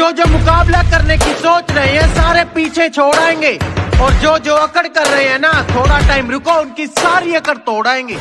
जो जो मुकाबला करने की सोच रहे हैं, सारे पीछे छोड़ाएँगे और जो जो अकड़ कर रहे हैं ना, थोड़ा टाइम रुको, उनकी सारी अकड़ तोड़ाएँगे